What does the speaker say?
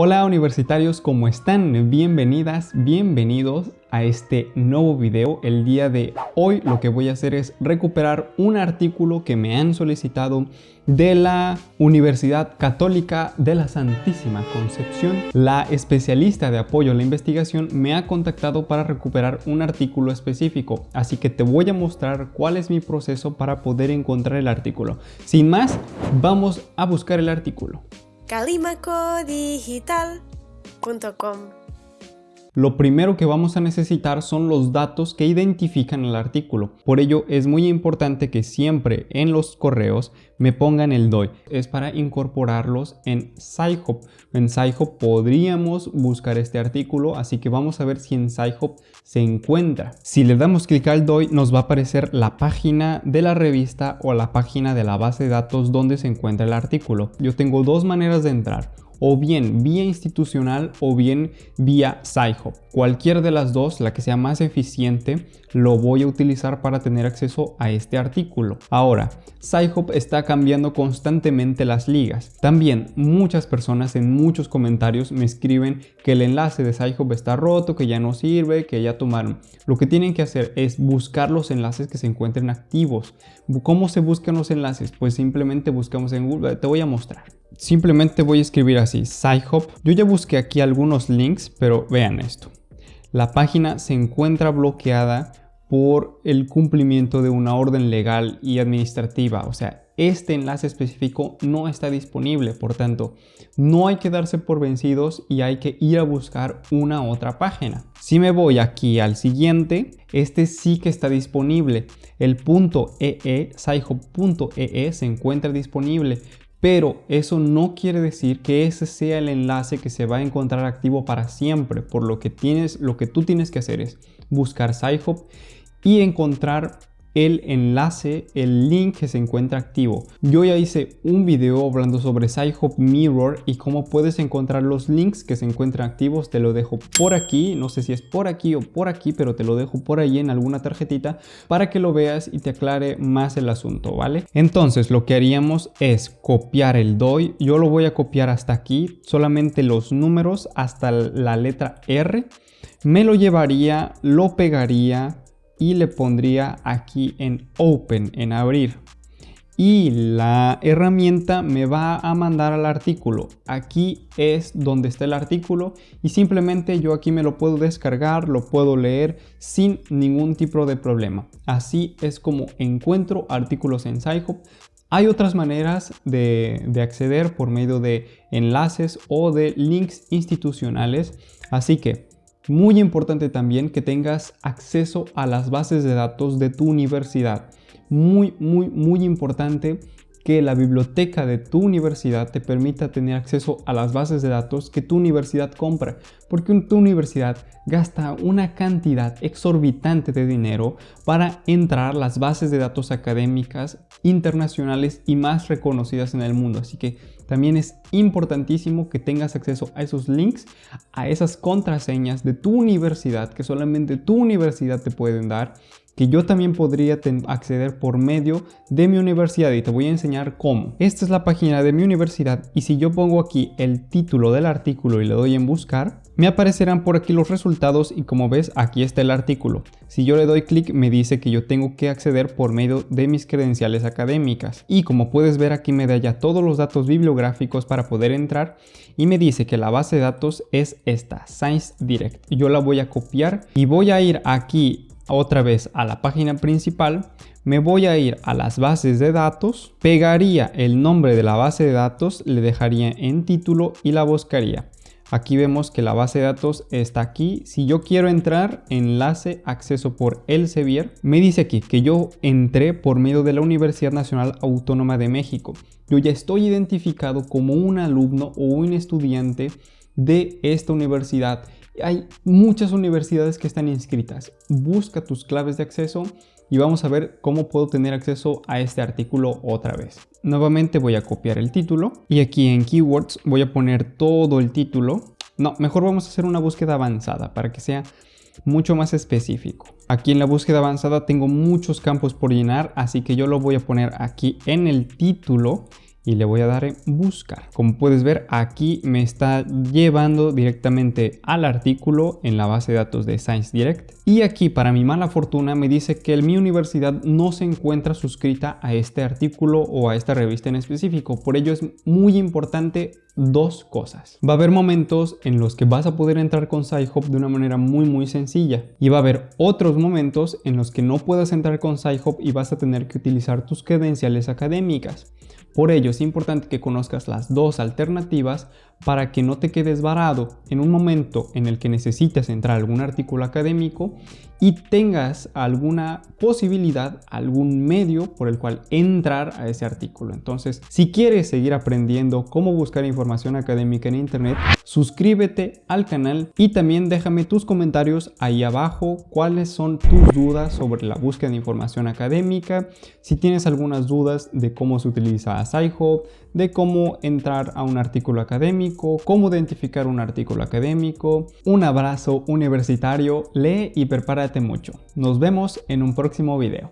Hola universitarios, ¿cómo están? Bienvenidas, bienvenidos a este nuevo video. El día de hoy lo que voy a hacer es recuperar un artículo que me han solicitado de la Universidad Católica de la Santísima Concepción. La especialista de apoyo a la investigación me ha contactado para recuperar un artículo específico, así que te voy a mostrar cuál es mi proceso para poder encontrar el artículo. Sin más, vamos a buscar el artículo calimacodigital.com lo primero que vamos a necesitar son los datos que identifican el artículo. Por ello es muy importante que siempre en los correos me pongan el DOI. Es para incorporarlos en SciHub. En SciHub podríamos buscar este artículo, así que vamos a ver si en SciHub se encuentra. Si le damos clic al DOI nos va a aparecer la página de la revista o la página de la base de datos donde se encuentra el artículo. Yo tengo dos maneras de entrar o bien vía institucional o bien vía SciHub. Cualquier de las dos, la que sea más eficiente, lo voy a utilizar para tener acceso a este artículo. Ahora, SciHub está cambiando constantemente las ligas. También muchas personas en muchos comentarios me escriben que el enlace de SciHub está roto, que ya no sirve, que ya tomaron. Lo que tienen que hacer es buscar los enlaces que se encuentren activos. ¿Cómo se buscan los enlaces? Pues simplemente buscamos en Google. Te voy a mostrar. Simplemente voy a escribir así, SciHub. Yo ya busqué aquí algunos links, pero vean esto. La página se encuentra bloqueada por el cumplimiento de una orden legal y administrativa. O sea, este enlace específico no está disponible. Por tanto, no hay que darse por vencidos y hay que ir a buscar una otra página. Si me voy aquí al siguiente, este sí que está disponible. El punto .ee, sci-hub.ee se encuentra disponible, pero eso no quiere decir que ese sea el enlace que se va a encontrar activo para siempre, por lo que tienes, lo que tú tienes que hacer es buscar SciHub y encontrar el enlace, el link que se encuentra activo. Yo ya hice un video hablando sobre SciHub Mirror y cómo puedes encontrar los links que se encuentran activos. Te lo dejo por aquí, no sé si es por aquí o por aquí, pero te lo dejo por ahí en alguna tarjetita para que lo veas y te aclare más el asunto, ¿vale? Entonces lo que haríamos es copiar el DOI. Yo lo voy a copiar hasta aquí, solamente los números hasta la letra R. Me lo llevaría, lo pegaría y le pondría aquí en Open, en abrir. Y la herramienta me va a mandar al artículo. Aquí es donde está el artículo y simplemente yo aquí me lo puedo descargar, lo puedo leer sin ningún tipo de problema. Así es como encuentro artículos en SciHub. Hay otras maneras de, de acceder por medio de enlaces o de links institucionales. Así que muy importante también que tengas acceso a las bases de datos de tu universidad. Muy, muy, muy importante que la biblioteca de tu universidad te permita tener acceso a las bases de datos que tu universidad compra, porque tu universidad gasta una cantidad exorbitante de dinero para entrar las bases de datos académicas internacionales y más reconocidas en el mundo. Así que también es importantísimo que tengas acceso a esos links, a esas contraseñas de tu universidad que solamente tu universidad te pueden dar que yo también podría acceder por medio de mi universidad y te voy a enseñar cómo. Esta es la página de mi universidad y si yo pongo aquí el título del artículo y le doy en buscar, me aparecerán por aquí los resultados y como ves aquí está el artículo. Si yo le doy clic me dice que yo tengo que acceder por medio de mis credenciales académicas y como puedes ver aquí me da ya todos los datos bibliográficos para poder entrar y me dice que la base de datos es esta, Science Direct. Yo la voy a copiar y voy a ir aquí otra vez a la página principal, me voy a ir a las bases de datos, pegaría el nombre de la base de datos, le dejaría en título y la buscaría. Aquí vemos que la base de datos está aquí. Si yo quiero entrar, enlace, acceso por Elsevier, me dice aquí que yo entré por medio de la Universidad Nacional Autónoma de México. Yo ya estoy identificado como un alumno o un estudiante de esta universidad hay muchas universidades que están inscritas. Busca tus claves de acceso y vamos a ver cómo puedo tener acceso a este artículo otra vez. Nuevamente voy a copiar el título y aquí en Keywords voy a poner todo el título. No, mejor vamos a hacer una búsqueda avanzada para que sea mucho más específico. Aquí en la búsqueda avanzada tengo muchos campos por llenar, así que yo lo voy a poner aquí en el título y le voy a dar en buscar. Como puedes ver aquí me está llevando directamente al artículo en la base de datos de Science Direct y aquí para mi mala fortuna me dice que mi universidad no se encuentra suscrita a este artículo o a esta revista en específico. Por ello es muy importante dos cosas. Va a haber momentos en los que vas a poder entrar con SciHub de una manera muy muy sencilla y va a haber otros momentos en los que no puedas entrar con SciHub y vas a tener que utilizar tus credenciales académicas. Por ello es importante que conozcas las dos alternativas para que no te quedes varado en un momento en el que necesites entrar a algún artículo académico y tengas alguna posibilidad, algún medio por el cual entrar a ese artículo. Entonces, si quieres seguir aprendiendo cómo buscar información académica en internet, suscríbete al canal y también déjame tus comentarios ahí abajo cuáles son tus dudas sobre la búsqueda de información académica, si tienes algunas dudas de cómo se utiliza De cómo entrar a un artículo académico, cómo identificar un artículo académico. Un abrazo universitario, lee y prepárate mucho. Nos vemos en un próximo video.